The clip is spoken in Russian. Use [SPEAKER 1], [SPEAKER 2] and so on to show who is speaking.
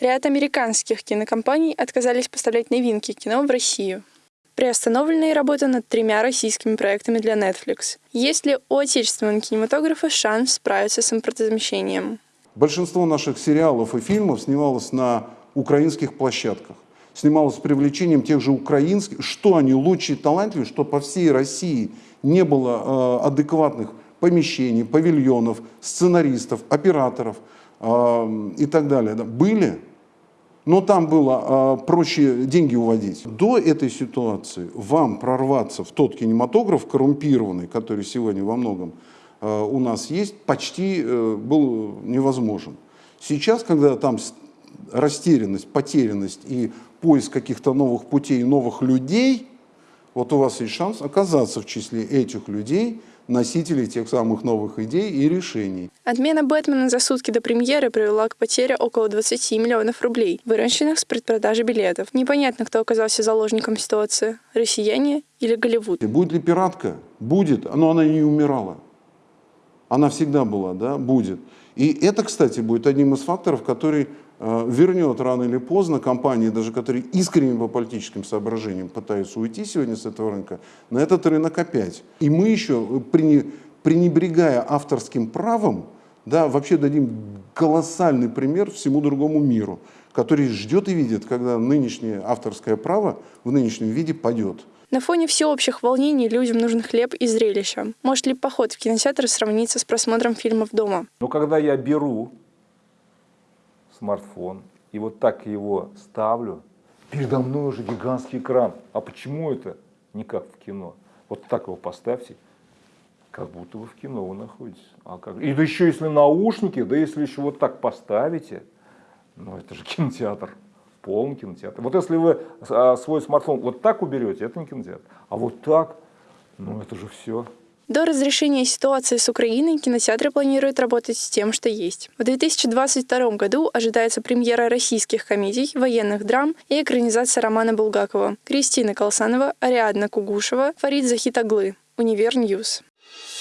[SPEAKER 1] Ряд американских кинокомпаний отказались поставлять новинки кино в Россию. Приостановлена и работа над тремя российскими проектами для Netflix. Есть ли у отечественного кинематографа шанс справиться с импортозамещением?
[SPEAKER 2] Большинство наших сериалов и фильмов снималось на украинских площадках. Снималось с привлечением тех же украинских, что они лучшие и талантливые, что по всей России не было э, адекватных помещений, павильонов, сценаристов, операторов э, и так далее. Да, были, но там было э, проще деньги уводить. До этой ситуации вам прорваться в тот кинематограф коррумпированный, который сегодня во многом Э, у нас есть, почти э, был невозможен. Сейчас, когда там растерянность, потерянность и поиск каких-то новых путей, новых людей, вот у вас есть шанс оказаться в числе этих людей, носителей тех самых новых идей и решений.
[SPEAKER 1] Отмена «Бэтмена» за сутки до премьеры привела к потере около 20 миллионов рублей, выращенных с предпродажи билетов. Непонятно, кто оказался заложником ситуации – россияне или Голливуд.
[SPEAKER 2] Будет ли пиратка? Будет, но она не умирала. Она всегда была, да, будет. И это, кстати, будет одним из факторов, который э, вернет рано или поздно компании, даже которые искренне по политическим соображениям пытаются уйти сегодня с этого рынка, на этот рынок опять. И мы еще, пренебрегая авторским правом, да, вообще дадим колоссальный пример всему другому миру, который ждет и видит, когда нынешнее авторское право в нынешнем виде падет.
[SPEAKER 1] На фоне всеобщих волнений людям нужен хлеб и зрелище. Может ли поход в кинотеатр сравниться с просмотром фильмов дома?
[SPEAKER 3] Но когда я беру смартфон и вот так его ставлю, передо мной уже гигантский экран. А почему это не как в кино? Вот так его поставьте, как будто вы в кино вы находитесь. А как? И да еще если наушники, да если еще вот так поставите, ну это же кинотеатр полный кинотеатр. Вот если вы а, свой смартфон вот так уберете, это не кинотеатр. А вот так, ну это же все.
[SPEAKER 1] До разрешения ситуации с Украиной кинотеатры планируют работать с тем, что есть. В 2022 году ожидается премьера российских комедий, военных драм и экранизация романа Булгакова. Кристина Колсанова, Ариадна Кугушева, Фарид Захитаглы. Univer News. Thank